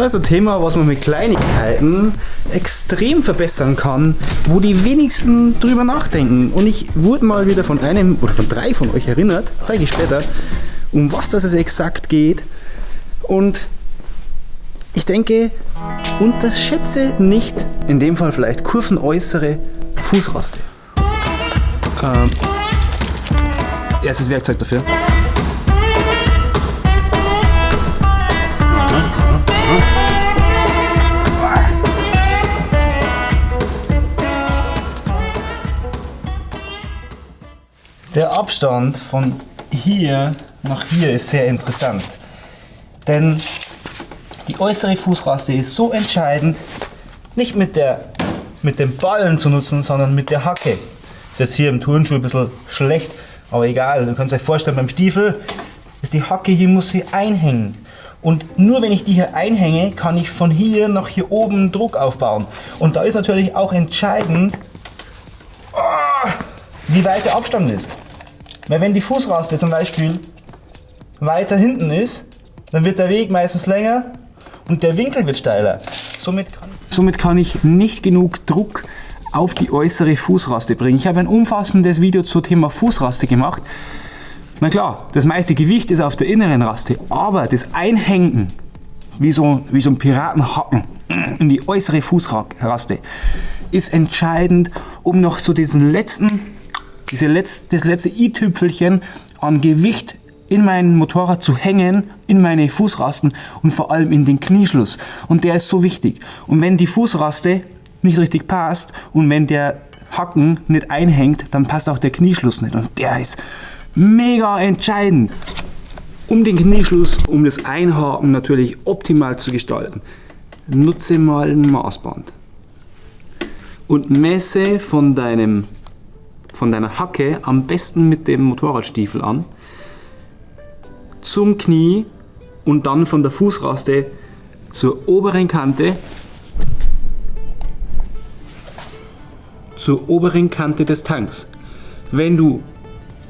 Das ist ein Thema, was man mit Kleinigkeiten extrem verbessern kann, wo die wenigsten drüber nachdenken. Und ich wurde mal wieder von einem oder von drei von euch erinnert, zeige ich später, um was das exakt geht. Und ich denke, unterschätze nicht, in dem Fall vielleicht kurvenäußere Fußraste. Ähm, erstes Werkzeug dafür. Der Abstand von hier nach hier ist sehr interessant. Denn die äußere Fußraste ist so entscheidend, nicht mit, der, mit dem Ballen zu nutzen, sondern mit der Hacke. Ist jetzt hier im Turnschuh ein bisschen schlecht, aber egal. Du kannst euch vorstellen, beim Stiefel ist die Hacke hier, muss sie einhängen. Und nur wenn ich die hier einhänge, kann ich von hier nach hier oben Druck aufbauen. Und da ist natürlich auch entscheidend, wie weit der Abstand ist. Weil wenn die Fußraste zum Beispiel weiter hinten ist, dann wird der Weg meistens länger und der Winkel wird steiler. Somit kann, somit kann ich nicht genug Druck auf die äußere Fußraste bringen. Ich habe ein umfassendes Video zum Thema Fußraste gemacht. Na klar, das meiste Gewicht ist auf der inneren Raste, aber das Einhängen, wie so, wie so ein Piratenhacken in die äußere Fußraste, ist entscheidend, um noch so diesen letzten, diese letzte, das letzte i-Tüpfelchen an Gewicht in mein Motorrad zu hängen, in meine Fußrasten und vor allem in den Knieschluss. Und der ist so wichtig. Und wenn die Fußraste nicht richtig passt und wenn der Hacken nicht einhängt, dann passt auch der Knieschluss nicht. Und der ist mega entscheidend. Um den Knieschluss, um das Einhaken natürlich optimal zu gestalten, nutze mal ein Maßband und messe von, deinem, von deiner Hacke am besten mit dem Motorradstiefel an zum Knie und dann von der Fußraste zur oberen Kante zur oberen Kante des Tanks. Wenn du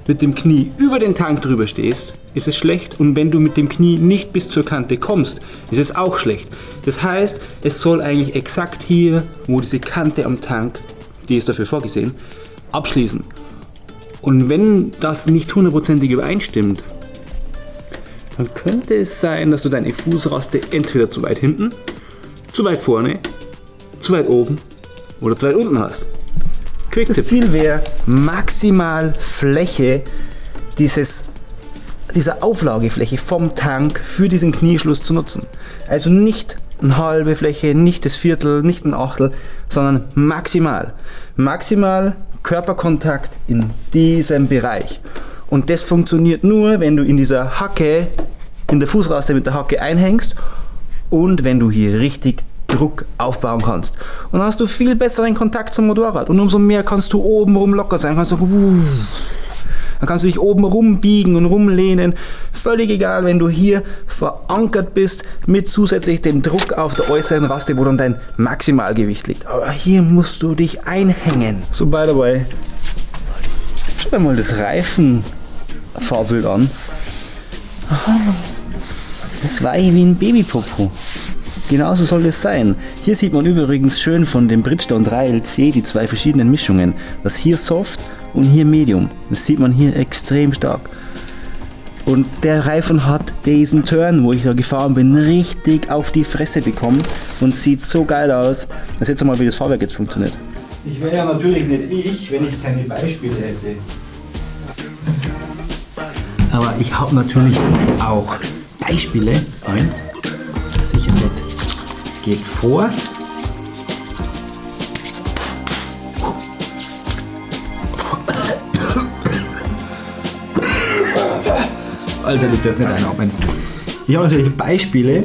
mit dem Knie über den Tank drüber stehst, ist es schlecht und wenn du mit dem Knie nicht bis zur Kante kommst, ist es auch schlecht. Das heißt, es soll eigentlich exakt hier, wo diese Kante am Tank, die ist dafür vorgesehen, abschließen. Und wenn das nicht hundertprozentig übereinstimmt, dann könnte es sein, dass du deine Fußraste entweder zu weit hinten, zu weit vorne, zu weit oben oder zu weit unten hast. Quick das Ziel wäre, maximal Fläche dieses, dieser Auflagefläche vom Tank für diesen Knieschluss zu nutzen. Also nicht eine halbe Fläche, nicht das Viertel, nicht ein Achtel, sondern maximal. Maximal Körperkontakt in diesem Bereich. Und das funktioniert nur, wenn du in dieser Hacke in der Fußraste mit der Hacke einhängst und wenn du hier richtig Druck aufbauen kannst. Und dann hast du viel besseren Kontakt zum Motorrad und umso mehr kannst du oben rum locker sein. Kannst du, dann kannst du dich oben rumbiegen und rumlehnen. Völlig egal, wenn du hier verankert bist mit zusätzlich dem Druck auf der äußeren Raste, wo dann dein Maximalgewicht liegt. Aber hier musst du dich einhängen. So, by the way, schau dir mal das Reifenfahrbild an. Das war wie ein Babypopo. Genauso soll es sein. Hier sieht man übrigens schön von dem Bridgestone 3LC die zwei verschiedenen Mischungen. Das hier Soft und hier Medium. Das sieht man hier extrem stark. Und der Reifen hat diesen Turn, wo ich da gefahren bin, richtig auf die Fresse bekommen und sieht so geil aus. Das jetzt mal, wie das Fahrwerk jetzt funktioniert. Ich wäre ja natürlich nicht ich, wenn ich keine Beispiele hätte. Aber ich habe natürlich auch Beispiele und sicher nicht. Geht vor. Alter, das ist nicht einatmen. Ich habe natürlich Beispiele,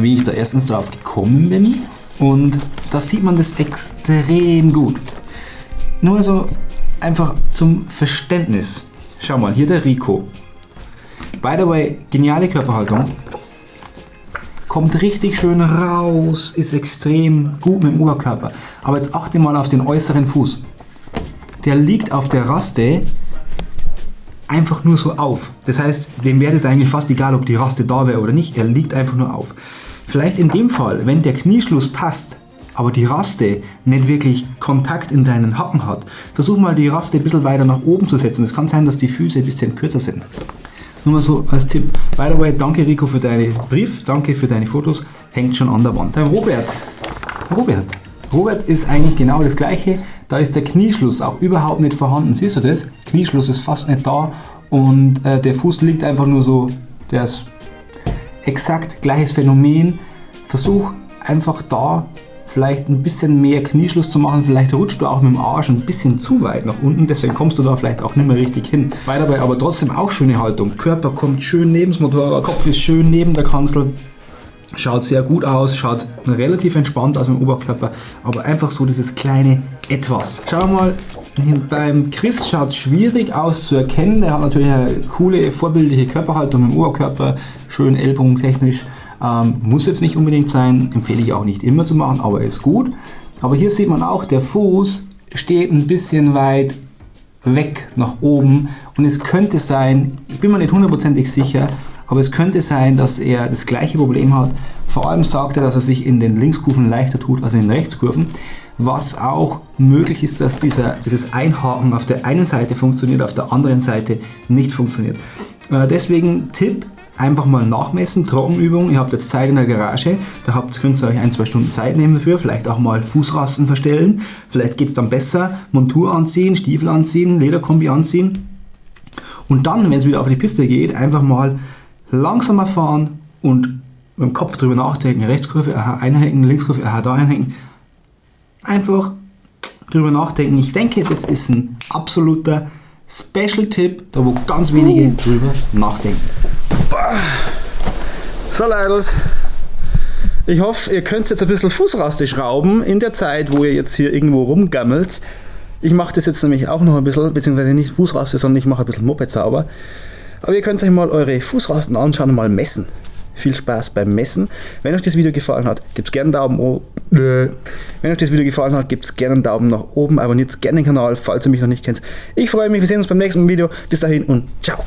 wie ich da erstens drauf gekommen bin und da sieht man das extrem gut. Nur so einfach zum Verständnis. Schau mal, hier der Rico. By the way, geniale Körperhaltung. Kommt richtig schön raus, ist extrem gut mit dem Oberkörper. Aber jetzt achte mal auf den äußeren Fuß. Der liegt auf der Raste einfach nur so auf. Das heißt, dem wäre es eigentlich fast egal, ob die Raste da wäre oder nicht. Er liegt einfach nur auf. Vielleicht in dem Fall, wenn der Knieschluss passt, aber die Raste nicht wirklich Kontakt in deinen Hacken hat, versuch mal die Raste ein bisschen weiter nach oben zu setzen. Es kann sein, dass die Füße ein bisschen kürzer sind. Nur mal so als Tipp. By the way, danke Rico für deinen Brief, danke für deine Fotos. Hängt schon an der Wand. Der Robert. Robert. Robert ist eigentlich genau das gleiche. Da ist der Knieschluss auch überhaupt nicht vorhanden. Siehst du das? Knieschluss ist fast nicht da und äh, der Fuß liegt einfach nur so. Der ist exakt gleiches Phänomen. Versuch einfach da vielleicht ein bisschen mehr Knieschluss zu machen. Vielleicht rutscht du auch mit dem Arsch ein bisschen zu weit nach unten, deswegen kommst du da vielleicht auch nicht mehr richtig hin. Weil dabei aber trotzdem auch schöne Haltung. Körper kommt schön neben das Motorrad, Kopf ist schön neben der Kanzel. Schaut sehr gut aus, schaut relativ entspannt aus mit dem Oberkörper, aber einfach so dieses kleine Etwas. Schau mal, beim Chris schaut es schwierig aus zu erkennen. Er hat natürlich eine coole, vorbildliche Körperhaltung im Oberkörper, schön ellbogentechnisch. technisch ähm, muss jetzt nicht unbedingt sein, empfehle ich auch nicht immer zu machen, aber ist gut. Aber hier sieht man auch, der Fuß steht ein bisschen weit weg nach oben und es könnte sein, ich bin mir nicht hundertprozentig sicher, aber es könnte sein, dass er das gleiche Problem hat. Vor allem sagt er, dass er sich in den Linkskurven leichter tut als in den Rechtskurven. Was auch möglich ist, dass dieser, dieses Einhaken auf der einen Seite funktioniert, auf der anderen Seite nicht funktioniert. Äh, deswegen Tipp, einfach mal nachmessen, Trockenübung. Ihr habt jetzt Zeit in der Garage, da habt, könnt ihr euch ein, zwei Stunden Zeit nehmen dafür, vielleicht auch mal Fußrasten verstellen. Vielleicht geht es dann besser, Montur anziehen, Stiefel anziehen, Lederkombi anziehen. Und dann, wenn es wieder auf die Piste geht, einfach mal langsamer fahren und mit dem Kopf drüber nachdenken, Rechtskurve, aha, einhängen, Linkskurve, aha, da einhängen. Einfach drüber nachdenken. Ich denke, das ist ein absoluter Special-Tipp, da wo ganz wenige drüber nachdenken. So Leidels, ich hoffe, ihr könnt jetzt ein bisschen Fußraste schrauben in der Zeit, wo ihr jetzt hier irgendwo rumgammelt. Ich mache das jetzt nämlich auch noch ein bisschen, beziehungsweise nicht Fußraste, sondern ich mache ein bisschen Moped sauber. Aber ihr könnt euch mal eure Fußrasten anschauen und mal messen. Viel Spaß beim Messen. Wenn euch das Video gefallen hat, gebt gerne einen Daumen hoch. Wenn euch das Video gefallen hat, gebt gerne einen Daumen nach oben. Abonniert gerne den Kanal, falls ihr mich noch nicht kennt. Ich freue mich, wir sehen uns beim nächsten Video. Bis dahin und ciao.